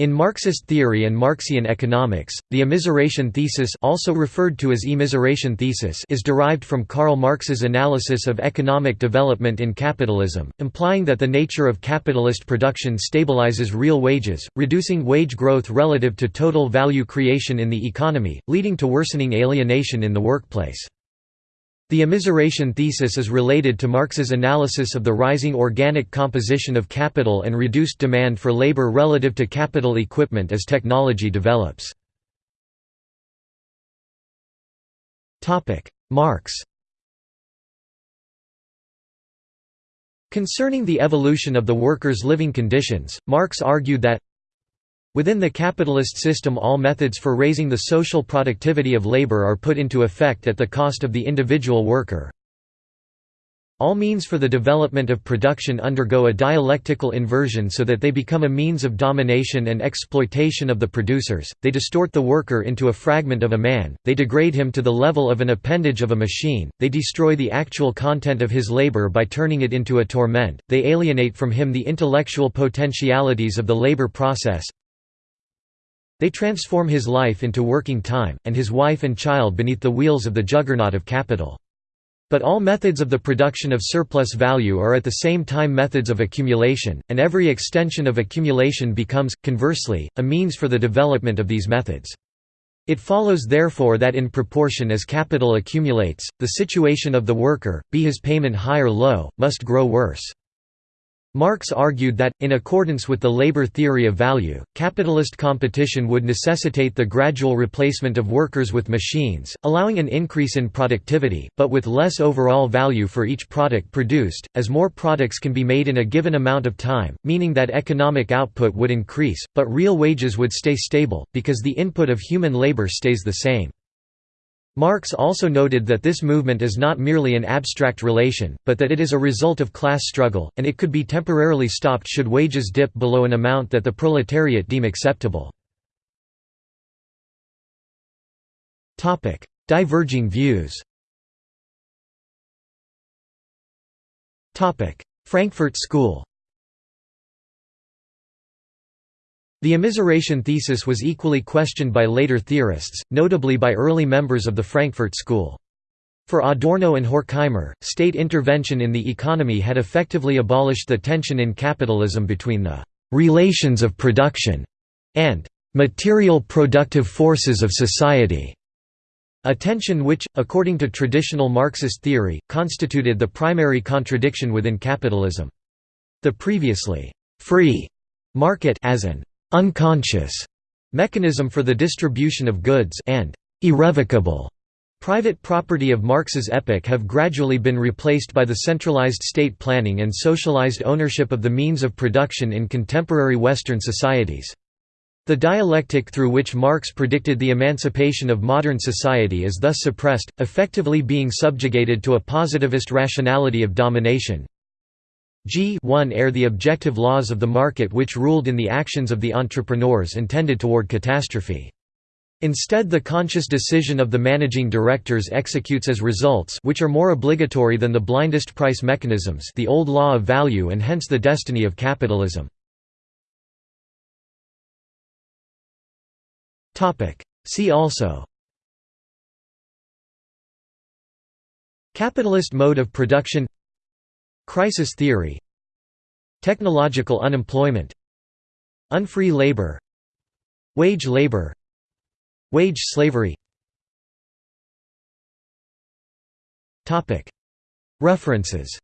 In Marxist theory and Marxian economics, the immiseration thesis also referred to as immiseration thesis is derived from Karl Marx's analysis of economic development in capitalism, implying that the nature of capitalist production stabilizes real wages, reducing wage growth relative to total value creation in the economy, leading to worsening alienation in the workplace. The immiseration thesis is related to Marx's analysis of the rising organic composition of capital and reduced demand for labor relative to capital equipment as technology develops. Marx Concerning the evolution of the workers' living conditions, Marx argued that Within the capitalist system all methods for raising the social productivity of labor are put into effect at the cost of the individual worker. All means for the development of production undergo a dialectical inversion so that they become a means of domination and exploitation of the producers, they distort the worker into a fragment of a man, they degrade him to the level of an appendage of a machine, they destroy the actual content of his labor by turning it into a torment, they alienate from him the intellectual potentialities of the labor process, they transform his life into working time, and his wife and child beneath the wheels of the juggernaut of capital. But all methods of the production of surplus value are at the same time methods of accumulation, and every extension of accumulation becomes, conversely, a means for the development of these methods. It follows therefore that in proportion as capital accumulates, the situation of the worker, be his payment high or low, must grow worse. Marx argued that, in accordance with the labor theory of value, capitalist competition would necessitate the gradual replacement of workers with machines, allowing an increase in productivity, but with less overall value for each product produced, as more products can be made in a given amount of time, meaning that economic output would increase, but real wages would stay stable, because the input of human labor stays the same. Marx also noted that this movement is not merely an abstract relation, but that it is a result of class struggle, and it could be temporarily stopped should wages dip below an amount that the proletariat deem acceptable. Diverging views Frankfurt School The immiseration thesis was equally questioned by later theorists, notably by early members of the Frankfurt School. For Adorno and Horkheimer, state intervention in the economy had effectively abolished the tension in capitalism between the «relations of production» and «material productive forces of society», a tension which, according to traditional Marxist theory, constituted the primary contradiction within capitalism. The previously «free» market as an unconscious mechanism for the distribution of goods and irrevocable private property of Marx's epoch have gradually been replaced by the centralized state planning and socialized ownership of the means of production in contemporary Western societies. The dialectic through which Marx predicted the emancipation of modern society is thus suppressed, effectively being subjugated to a positivist rationality of domination, G 1 are the objective laws of the market which ruled in the actions of the entrepreneurs and tended toward catastrophe. Instead the conscious decision of the managing directors executes as results which are more obligatory than the blindest price mechanisms the old law of value and hence the destiny of capitalism. See also Capitalist mode of production Crisis theory Technological unemployment Unfree labor Wage labor Wage slavery. References